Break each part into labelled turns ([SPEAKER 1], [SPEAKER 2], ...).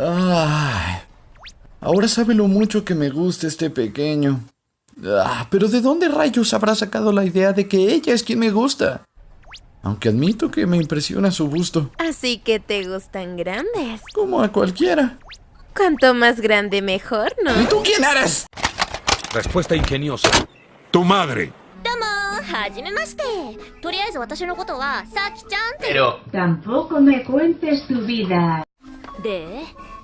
[SPEAKER 1] Ah, ahora sabe lo mucho que me gusta este pequeño. Ah, pero ¿de dónde rayos habrá sacado la idea de que ella es quien me gusta? Aunque admito que me impresiona su busto.
[SPEAKER 2] Así que te gustan grandes.
[SPEAKER 1] Como a cualquiera.
[SPEAKER 2] Cuanto más grande, mejor, ¿no?
[SPEAKER 1] ¿Y tú quién eres?
[SPEAKER 3] Respuesta ingeniosa. Tu madre.
[SPEAKER 4] Pero...
[SPEAKER 5] Tampoco me cuentes tu vida.
[SPEAKER 6] ¿De?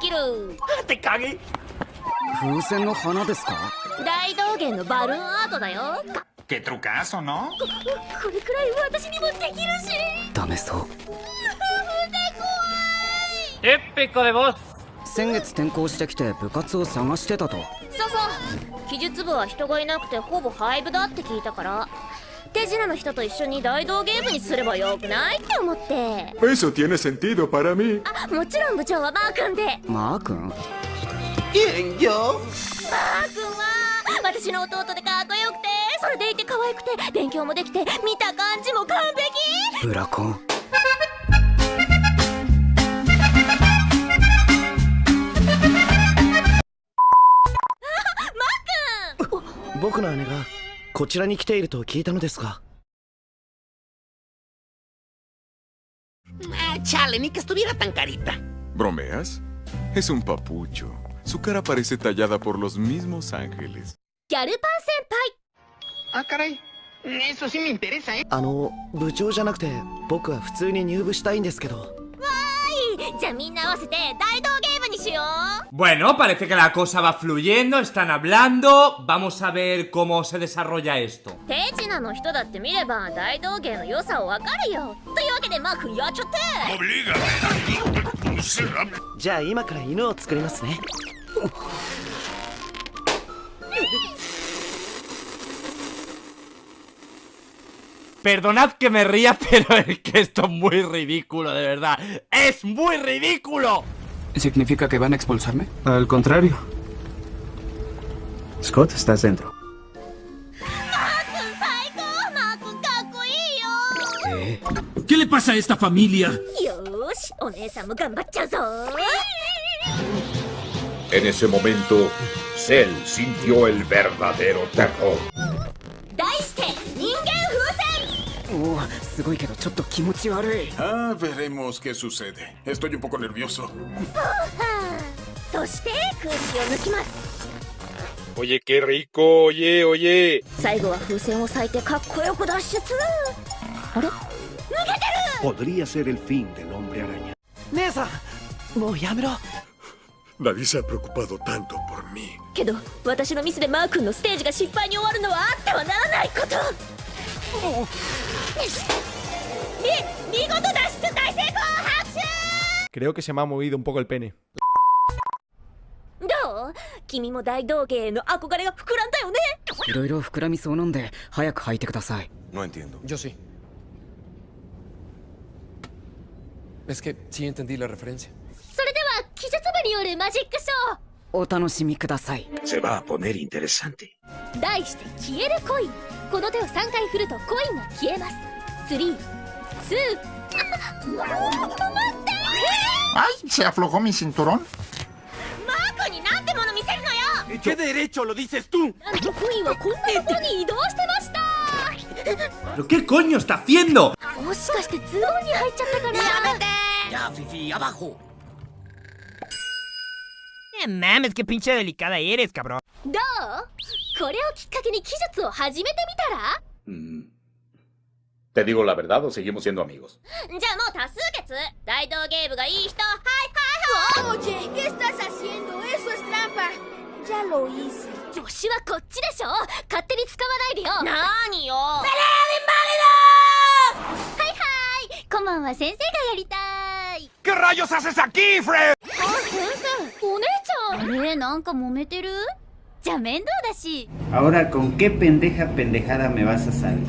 [SPEAKER 6] できる。
[SPEAKER 7] ¡Te cagué!
[SPEAKER 4] 風船の花ですか？
[SPEAKER 6] 大道芸のバルーンアートだよ。
[SPEAKER 8] Qué trucazo, ¿no?
[SPEAKER 6] これくらい私にもできるし。
[SPEAKER 4] ダメそう。
[SPEAKER 7] ¡Épico de voz!
[SPEAKER 4] 先月転校してきて部活を探してたと。
[SPEAKER 6] そうそう。記述部は人がいなくてほぼ廃部だって聞いたから手品の人と一緒に大道芸部にすればよくないって思って。
[SPEAKER 3] Eso tiene sentido para mí.
[SPEAKER 6] あもちろん部長はマー君で。
[SPEAKER 4] マー君？
[SPEAKER 6] マー君は私の弟でかっこよくてそれでいて可愛くて勉強もできて見た感じも完璧。
[SPEAKER 4] ブラコン。
[SPEAKER 9] 僕の姉がこちらに来ていると聞いたのですが
[SPEAKER 8] Ah, chale, ni que estuviera tan carita.
[SPEAKER 10] ¿Bromeas? Es un papucho. Su cara parece tallada por los mismos ángeles.
[SPEAKER 6] ギャルパン先輩
[SPEAKER 8] Ah, caray. Eso sí me interesa, ¿eh?
[SPEAKER 9] あの部長じゃなくて僕は普通に入部したいんですけど
[SPEAKER 6] はいじゃあみんな合わせて大道芸部にしよう
[SPEAKER 7] Bueno, parece que la cosa va fluyendo, están hablando. Vamos a ver cómo se desarrolla esto.
[SPEAKER 6] 手品の人だって見れば大道芸の良さをわかるよというわけでマー君やっちゃって
[SPEAKER 9] じゃあ今から犬を作りますね
[SPEAKER 7] Perdonad que me ría, pero es que esto es muy ridículo, de verdad. ¡Es muy ridículo!
[SPEAKER 4] ¿Significa que van a expulsarme?
[SPEAKER 9] Al contrario Scott estás dentro
[SPEAKER 6] 最高マー君かっこいいよ
[SPEAKER 9] Eh
[SPEAKER 8] ¿Qué le pasa a esta familia?
[SPEAKER 6] よーしお姉さんも頑張っちゃうぞ
[SPEAKER 3] En ese momento, Cell sintió el verdadero terror.
[SPEAKER 4] すごいけどちょっと気持ち悪い
[SPEAKER 10] Ah, veremos qué sucede. Estoy un poco nervioso.
[SPEAKER 6] そして空気を抜きます
[SPEAKER 3] Oye, qué rico, oye, oye.
[SPEAKER 6] 最後は風船を咲いてかっこよく脱出あれ
[SPEAKER 8] Podría ser el fin del hombre araña.
[SPEAKER 9] 姉さんもうやめろ
[SPEAKER 10] Nadie se ha preocupado tanto por mí.
[SPEAKER 6] けど私のミスでマー君のステージが失敗に終わるのはあってはならないこと
[SPEAKER 9] Creo que se me ha movido un poco el pene.
[SPEAKER 10] No entiendo.
[SPEAKER 9] Yo sí. Es que sí entendí la referencia.
[SPEAKER 3] Se va a poner interesante.
[SPEAKER 6] ー題して消えるコインこの手を3回振るとコインが消えます3 2あ待って
[SPEAKER 8] ¡Ay! Se aflojó mi cinturón.
[SPEAKER 6] マー君になんてもの見せるのよ
[SPEAKER 7] ¿Qué derecho lo dices tú?
[SPEAKER 6] なんとコインはこんなところに移動してました
[SPEAKER 7] ¿Pero qué coño está haciendo?
[SPEAKER 6] もしかしてズボンに入っちゃったかな
[SPEAKER 7] Ya, Fifi, abajo. Eh, mames, qué pinche delicada eres, cabrón.
[SPEAKER 6] どう これをきっかけに記述を始めてみたら
[SPEAKER 3] Mm. ¿Te digo la verdad o seguimos siendo amigos?
[SPEAKER 6] じゃあもう多数決大道芸部がいい人はいはいはい
[SPEAKER 11] Oye, ¿qué estás haciendo? Eso es trampa. Ya lo hice.
[SPEAKER 6] 女子はこっちでしょ勝手に使わないでよなーによ
[SPEAKER 11] ¡Pelea de inválidos!
[SPEAKER 6] はいはいこんばんは先生がやりたい
[SPEAKER 3] ¿Qué rayos haces aquí, Fred?
[SPEAKER 6] あ先生お姉ちゃ面倒だし
[SPEAKER 12] Ahora, ¿con qué pendeja pendejada me vas a salir?
[SPEAKER 6] よ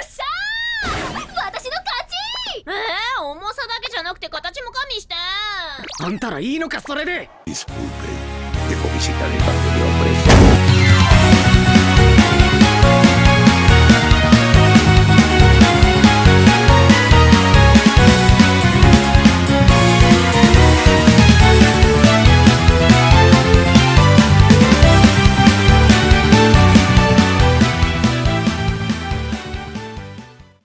[SPEAKER 6] っしゃー私の勝ちえー、重さだけじゃなくて形も加味して
[SPEAKER 9] あんたらいいのかそれで
[SPEAKER 3] Disculpe, dejó visita de parte de